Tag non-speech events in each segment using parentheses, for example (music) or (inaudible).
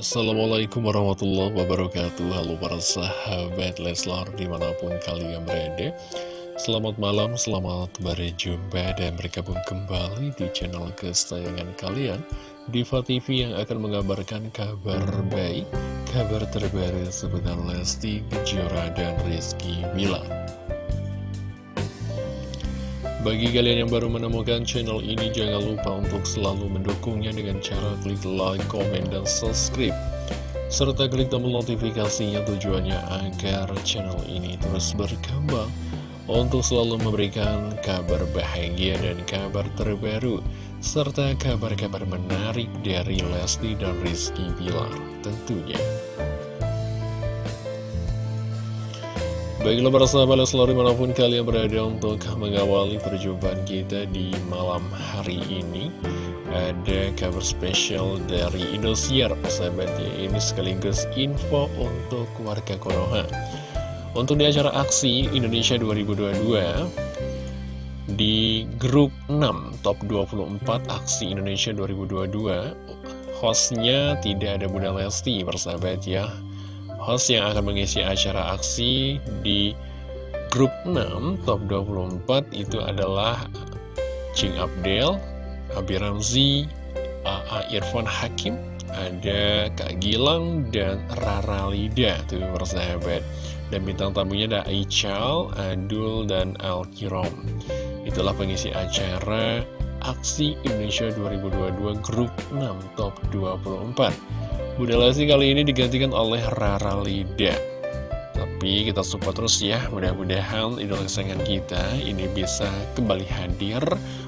Assalamualaikum warahmatullahi wabarakatuh. Halo para sahabat Leslar di mana pun kalian berada. Selamat malam, selamat berjumpa dan bergabung kembali di channel kesayangan kalian Diva TV yang akan mengabarkan kabar baik Kabar terbaru seputar Lesti, Kejora, dan Rizky Wilar bagi kalian yang baru menemukan channel ini, jangan lupa untuk selalu mendukungnya dengan cara klik like, comment, dan subscribe. Serta klik tombol notifikasinya tujuannya agar channel ini terus berkembang untuk selalu memberikan kabar bahagia dan kabar terbaru, serta kabar-kabar menarik dari Lesti dan Rizky Bilar tentunya. Baiklah para sahabat Leslar di mana pun kalian berada untuk mengawali perjumpaan kita di malam hari ini Ada kabar spesial dari Indosiar sahabat ya Ini sekaligus info untuk warga Konoha. Untuk di acara aksi Indonesia 2022 Di grup 6 top 24 aksi Indonesia 2022 Hostnya tidak ada Bunda Lesti persahabat ya host yang akan mengisi acara aksi di grup 6 top 24 itu adalah Cing Abdel, Abi Ramzi, AA Irfan Hakim, ada Kak Gilang dan Rara Lida tuh persahabat. Dan bintang tamunya ada Aichal, Adul, dan Al-Kirom. Itulah pengisi acara Aksi Indonesia 2022 Grup 6 Top 24. Bunda Lesti kali ini digantikan oleh Rara Lida. Tapi kita support terus ya Mudah-mudahan idola kesayangan kita ini bisa kembali hadir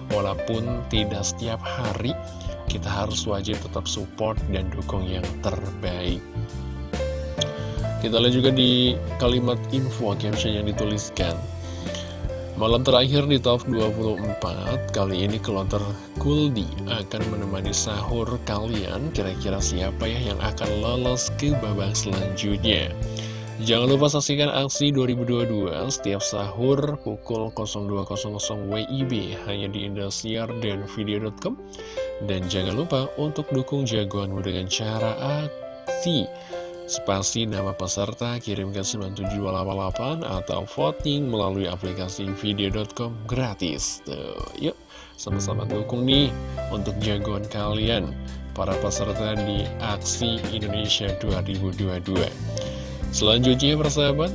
Walaupun tidak setiap hari. Kita harus wajib tetap support dan dukung yang terbaik. Kita lihat juga di kalimat info caption yang dituliskan Malam terakhir di top 24, kali ini Kelonter Kuldi akan menemani sahur kalian. Kira-kira siapa ya yang akan lolos ke babak selanjutnya? Jangan lupa saksikan aksi 2022 setiap sahur pukul 02.00 WIB hanya di Indosiar dan video.com. Dan jangan lupa untuk dukung jagoanmu dengan cara aksi spasi nama peserta kirim ke 9788 atau voting melalui aplikasi video.com gratis. Tuh, yuk sama-sama dukung nih untuk jagoan kalian para peserta di aksi Indonesia 2022 selanjutnya persahabat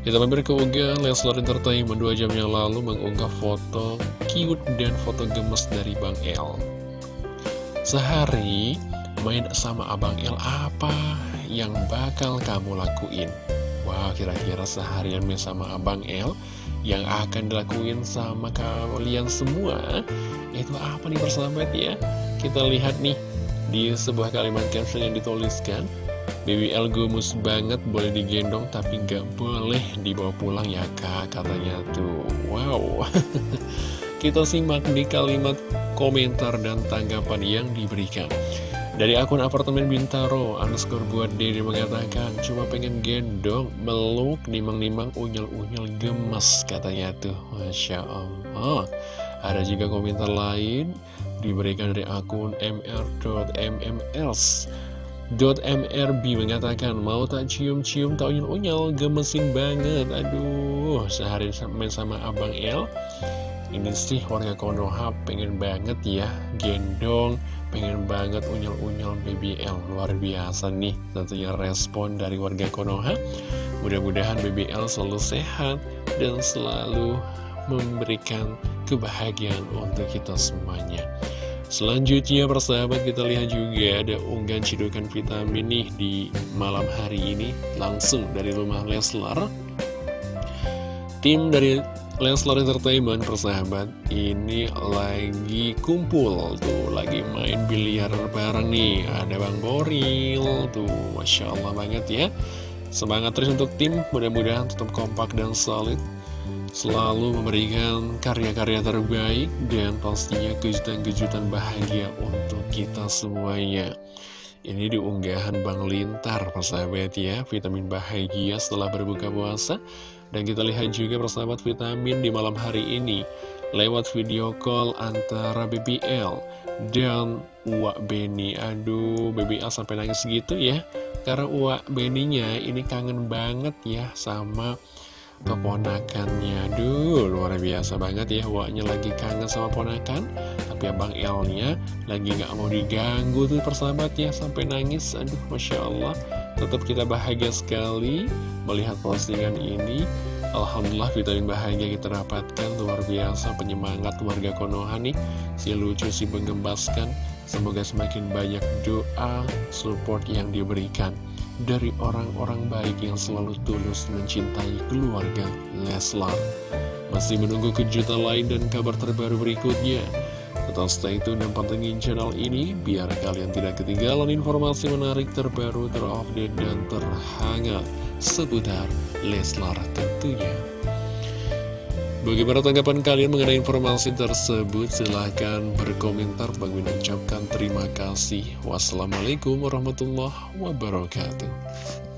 kita mampir ke unggahan Leslar Entertainment. 2 jam yang lalu mengunggah foto cute dan foto gemes dari Bang El. Sehari main sama Abang El apa yang bakal kamu lakuin? Wah, kira-kira seharian main sama Abang El yang akan dilakuin sama kalian semua itu apa nih persahabat ya? Kita lihat nih di sebuah kalimat caption yang dituliskan Baby El gumus banget boleh digendong tapi gak boleh dibawa pulang ya kak katanya tuh Wow (laughs) Kita simak di kalimat komentar dan tanggapan yang diberikan dari akun apartemen Bintaro, underscore buat Dede mengatakan, cuma pengen gendong, meluk, nimang-nimang, unyel-unyel, gemes, katanya tuh. Masya Allah. Ada juga komentar lain, diberikan dari akun mr.mmls. .mrb mengatakan, mau tak cium-cium, tak unyel-unyel, gemesin banget. Aduh, sehari main sama Abang El. Ini sih warga Konoha pengen banget ya, gendong, pengen banget unyel-unyel BBL luar biasa nih tentunya respon dari warga Konoha. Mudah-mudahan BBL selalu sehat dan selalu memberikan kebahagiaan untuk kita semuanya. Selanjutnya persahabat kita lihat juga ada unggahan cidukan vitamin nih di malam hari ini langsung dari rumah Leslar Tim dari Leslar Entertainment persahabat. Ini lagi kumpul tuh lagi main biliar bareng nih. Ada Bang Boril tuh Masya Allah banget ya. Semangat terus untuk tim mudah-mudahan tetap kompak dan solid. Selalu memberikan karya-karya terbaik dan pastinya kejutan-kejutan bahagia untuk kita semuanya. Ini diunggahan Bang Lintar persahabat ya. Vitamin bahagia setelah berbuka puasa dan kita lihat juga persahabat vitamin di malam hari ini. Lewat video call antara BBL dan Uwak Beni. Aduh, BBL sampai nangis gitu ya. Karena Uwak Beninya ini kangen banget ya sama keponakannya. Aduh luar biasa banget ya Waknya lagi kangen sama ponakan. Tapi Abang Elnya lagi gak mau diganggu tuh persahabat ya Sampai nangis. Aduh Masya Allah Tetap kita bahagia sekali Melihat postingan ini Alhamdulillah vitamin bahagia kita dapatkan Luar biasa penyemangat warga Konoha nih Si lucu si mengembaskan Semoga semakin banyak doa Support yang diberikan dari orang-orang baik yang selalu tulus mencintai keluarga Leslar. Masih menunggu kejutan lain dan kabar terbaru berikutnya. Tetap stay tune dan pantengin channel ini biar kalian tidak ketinggalan informasi menarik terbaru, terupdate, dan terhangat seputar Leslar tentunya. Bagaimana tanggapan kalian mengenai informasi tersebut? Silahkan berkomentar. Bang ucapkan terima kasih. Wassalamualaikum warahmatullahi wabarakatuh.